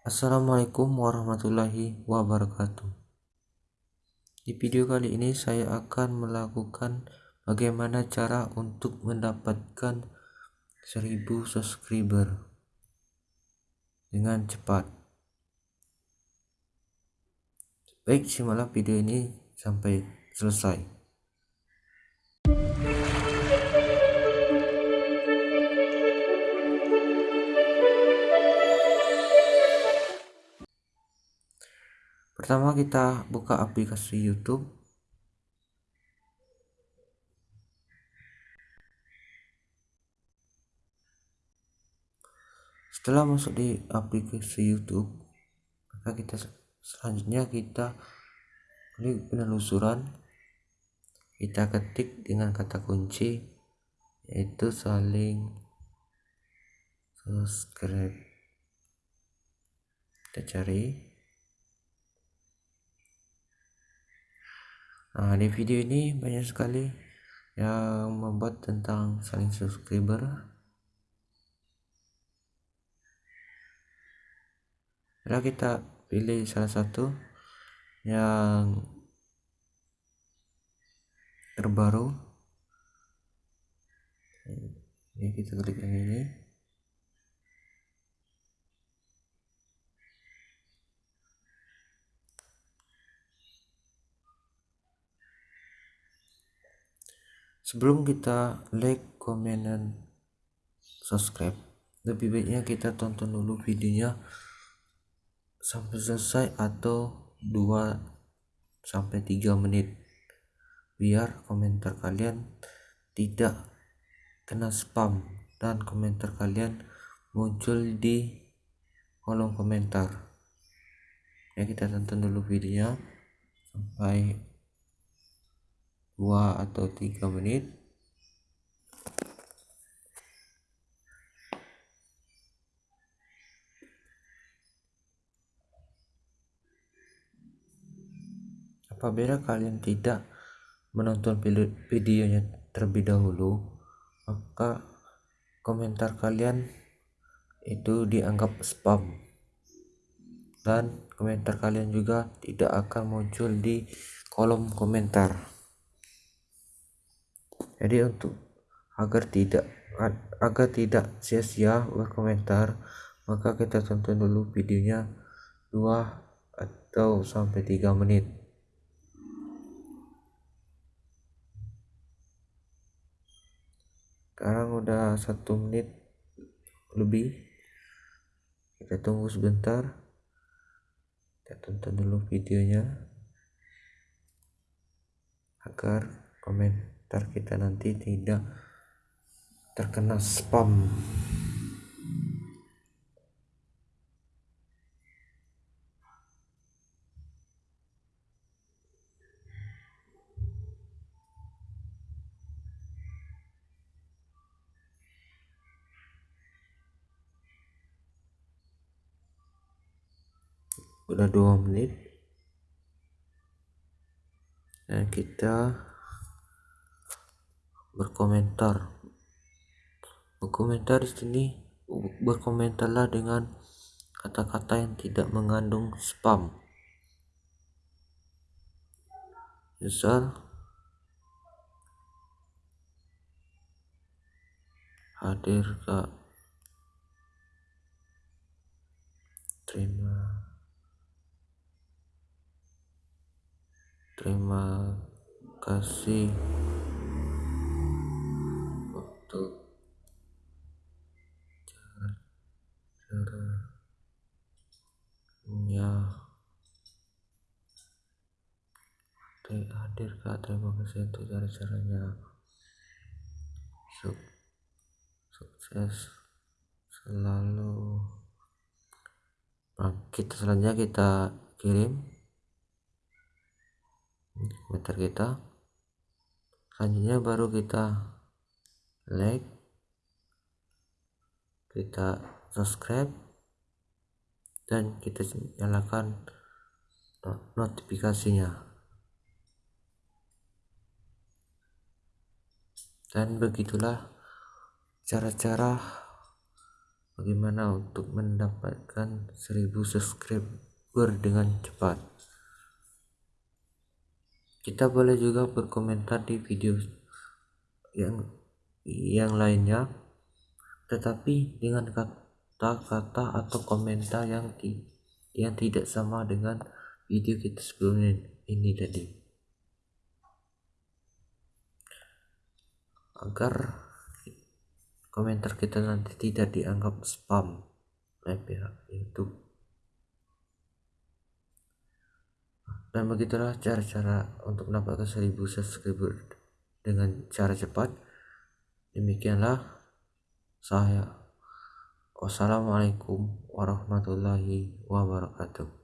Assalamualaikum warahmatullahi wabarakatuh. Di video kali ini saya akan melakukan bagaimana cara untuk mendapatkan 1000 subscriber dengan cepat. Baik, simaklah video ini sampai selesai. Pertama kita buka aplikasi YouTube. Setelah masuk di aplikasi YouTube maka kita selanjutnya kita klik penelusuran. Kita ketik dengan kata kunci yaitu saling subscribe. Kita cari Nah, di video ini banyak sekali yang membuat tentang saling subscriber. Lalu kita pilih salah satu yang terbaru. Ini kita klik yang ini. Sebelum kita like comment dan subscribe lebih baiknya kita tonton dulu videonya sampai selesai atau 2 sampai 3 menit. Biar komentar kalian tidak kena spam dan komentar kalian muncul di kolom komentar. Ya kita tonton dulu videonya. Sampai 2 atau 3 menit. Apabila kalian tidak menonton videonya terlebih dahulu maka komentar kalian itu dianggap spam. Dan komentar kalian juga tidak akan muncul di kolom komentar jadi untuk agar tidak agar tidak sia-sia berkomentar maka kita tonton dulu videonya 2 atau sampai 3 menit. Sekarang udah satu menit lebih. Kita tunggu sebentar. Kita tonton dulu videonya agar komen ntar kita nanti tidak terkena spam. Udah dua menit. Dan kita berkomentar. Berkomentar di sini berkomentarlah dengan kata-kata yang tidak mengandung spam. Misal hadir kak. Terima. Terima kasih hadir kak terima kasih untuk cara-caranya. Suk sukses selalu. Nah, kita selanjutnya kita kirim komentar kita. Selanjutnya baru kita like kita subscribe dan kita nyalakan notifikasinya dan begitulah cara-cara bagaimana untuk mendapatkan 1000 subscriber dengan cepat. Kita boleh juga berkomentar di video yang yang lainnya tetapi dengan kata-kata atau komentar yang yang tidak sama dengan video kita sebelumnya ini tadi agar komentar kita nanti tidak dianggap spam oleh pihak YouTube. Dan begitulah cara-cara untuk mendapatkan 1000 subscriber dengan cara cepat. Demikianlah saya. Wassalamualaikum warahmatullahi wabarakatuh